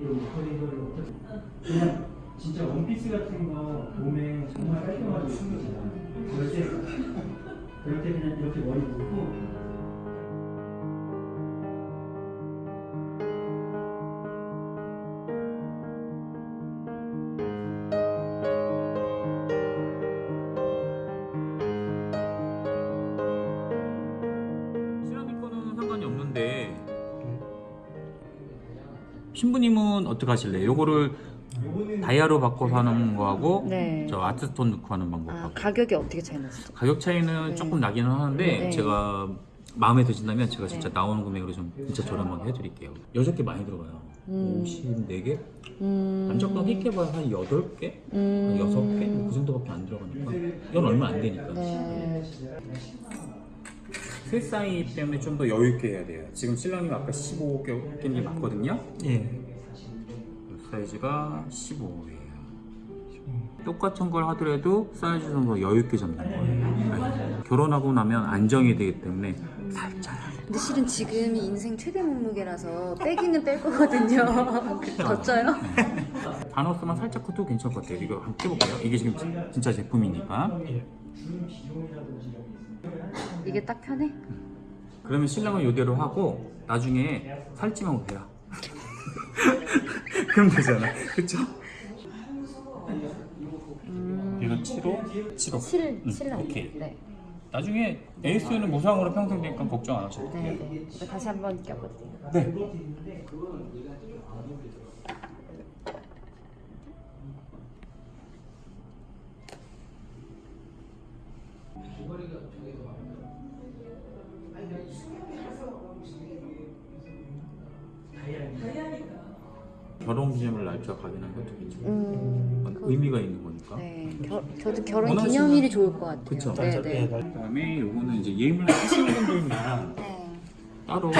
이런 목걸이를 어떻게 그냥 진짜 원피스 같은 거 봄에 정말 깔끔하게 거잖아. 그럴 때 그럴 때 그냥 이렇게 머리 묶고 신부님은 어떻게 하실래요? 요거를 다이아로 바꿔서 하는 거하고 네. 저 아트스톤 넣고 하는 아, 방법하고 가격이 어떻게 차이 나시죠? 가격 차이는 네. 조금 나기는 하는데 네. 제가 마음에 드신다면 제가 진짜 네. 나오는 금액으로 좀 진짜 저렴하게 해드릴게요 여섯 개 많이 들어가요 음. 54개? 음. 완전 끼게 봐야 한 8개? 음. 6개? 그 정도밖에 안 들어가니까 이건 얼마 안 되니까 사이 때문에 좀 더 여유 있게 해야 돼요. 지금 신랑님 아까 15개인지 맞거든요. 예. 사이즈가 15예요. 똑같은 걸 하더라도 사이즈 좀더 여유 있게 잡는 거예요. 네. 결혼하고 나면 안정이 되기 때문에 살짝 근데 실은 지금이 인생 최대 몸무게라서 빼기는 뺄 거거든요. 더 쪄요? 반어스만 살짝 커도 괜찮을 것 같아요. 이거 한번 껴볼게요. 이게 지금 진- 진짜 제품이니까. 이게 딱 편해? 그러면 신랑은 이대로 하고 나중에 살찌면 오세요. 그럼 되잖아. 그쵸? 얘가 7호? 7호. 7, 응, 7 오케이. 네. 나중에 에이스는 무상으로 평생 되니까 걱정 안 하셔도 돼요. 네, 네. 다시 한번 껴볼게요. 네. 결혼 기념일 날짜 확인하는 것도 괜찮아요. 음, 의미가 있는 거니까. 네. 겨, 저도 결혼 기념일이 좋을 것 같아요. 그쵸. 네, 네. 그다음에 요거는 이제 예물 하시는 분들만 네. 따로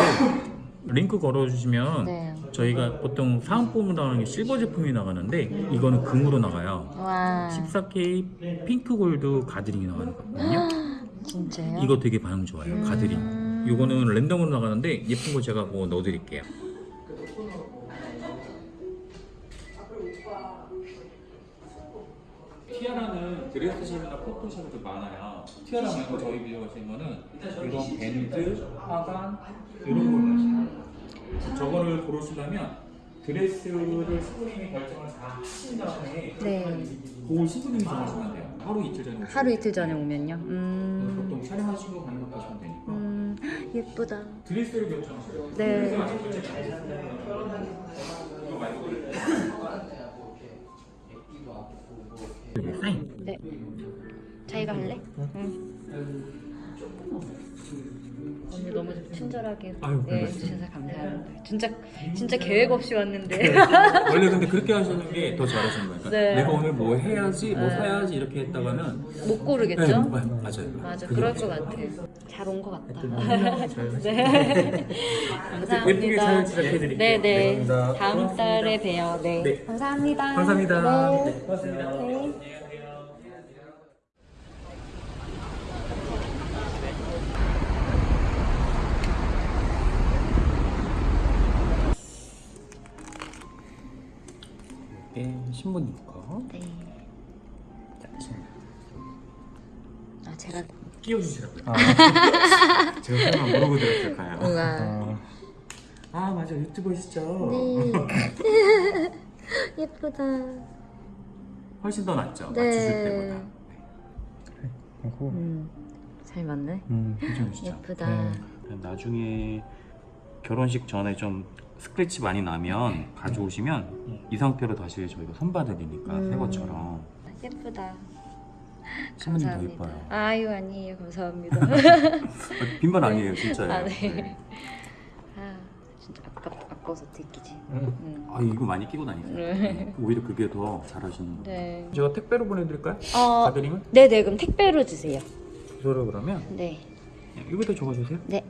링크 걸어주시면 네. 저희가 보통 사은품으로 나가는 게 실버 제품이 나가는데 이거는 금으로 나가요. 와. 14K 핑크 골드 가드링이 나가는 거거든요. 진짜요? 이거 되게 반응 좋아요. 가드링. 음. 이거는 랜덤으로 나가는데 예쁜 거 제가 뭐 넣어드릴게요. 드레스샵이나 포토샵이 좀 많아요. 티아라 말고 저희 비교하신 거는 이런 밴드, 화관 이런 걸 하시요 저거를 고르시려면 드레스를 신부님이 결정을 다 하신 다음에 네. 그걸 신부님이 정하시면 돼요. 하루 이틀 전에 오시면 하루 이틀 전에 오면요. 그래서 음. 보통 촬영하시고 가는 거 하시면 되니까 음. 예쁘다. 드레스를 결정하셔요. 네. 드레스 했어요. 이거 말고 사인. 네. 자기가 할래? 응. 언니 너무 좀 친절하게 아유, 네. 해주셔서 감사합니다. 진짜 진짜 계획 없이 왔는데. 원래 근데 그렇게 하시는 게 더 잘하시는 거니까 네. 내가 오늘 뭐 해야지 뭐 네. 사야지 이렇게 했다가는 못 고르겠죠? 네, 마- 맞아요. 맞아, 그럴. 것 같아. 잘 온 것 같다. 잘 네. 감사합니다. 예쁘게 잘 제작해드릴게요. 네, 네. 네, 감사합니다. 다음 달에 봬요. 네. 네. 감사합니다. 감사합니다. 네. 네, 고맙습니다. 네. 네, 신부님 거. 네. 자, 신부. 아, 제가 끼워주시라고요. 제가 설마 모르고 들었을까요? 뭔가 아 맞아 유튜버시죠? 네. 예쁘다. 훨씬 더 낫죠? 네. 맞추실 때보다 그리고 음. 잘 맞네. 음, 괜찮으시죠? 예쁘다. 네. 나중에 결혼식 전에 좀 스크래치 많이 나면 가져오시면 이 상태로 다시 저희가 선봐드리니까 음. 새 것처럼 예쁘다. 신부님 더 감사합니다. 이뻐요. 아유 아니에요. 감사합니다. 아, 빈말 아니에요 진짜예요. 아, 네. 아, 진짜 아깝 아까워서 듣기지. 음. 음. 아 이거 많이 끼고 다니세요. 네. 네. 오히려 그게 더 잘하시는 거예요. 네. 제가 택배로 보내드릴까요? 어, 가드림은? 네네 그럼 택배로 주세요. 주소를 그러면 네. 네, 이거부터 적어주세요 네.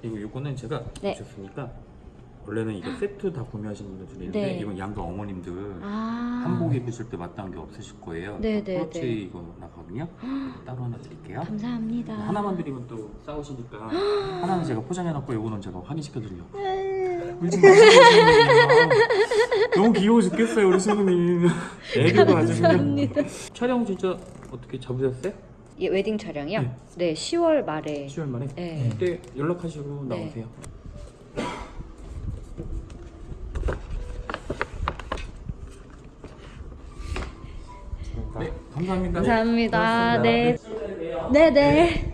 그리고 이거는 제가 네. 주셨으니까 원래는 이거 세트 다 구매하시는 분들 있는데 네. 이건 양가 어머님들 아. 한복 입으실 때 마땅한 게 없으실 거예요. 네, 네, 크로치 네. 이거 나가거든요. 따로 하나 드릴게요. 감사합니다. 하나만 드리면 또 싸우시니까 하나는 제가 포장해놨고 이거는 제가 확인시켜드리려고. 울지 마시고 너무 귀여워 죽겠어요 우리 신부님. 애교가 아주 그냥. 감사합니다. 촬영 진짜 어떻게 잡으셨어요? 예, 웨딩 촬영이요? 네. 네, 10월 말에. 10월 말에? 네. 그때 연락하시고 네. 나오세요. 네, 감사합니다. 감사합니다. 고맙습니다. 네. 네, 네.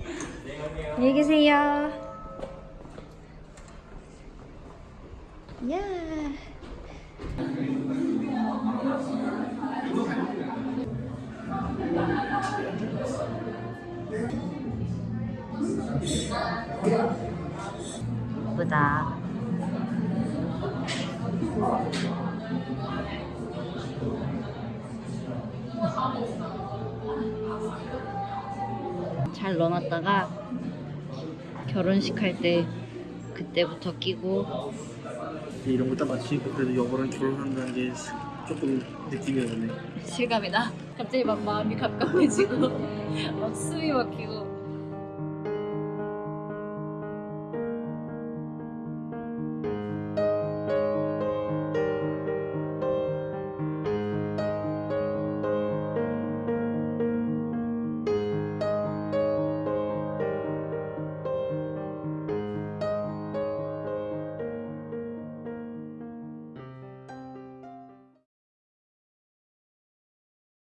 안녕히 계세요. 야. 예쁘다. 잘 넣어놨다가 결혼식 할 때 그때부터 끼고 이런 거 딱 맞추니까 그래도 여보랑 결혼한다는 게 조금 느낌이 오네. 실감이 나. 갑자기 막 마음이 가까워지고 막 숨이 막히고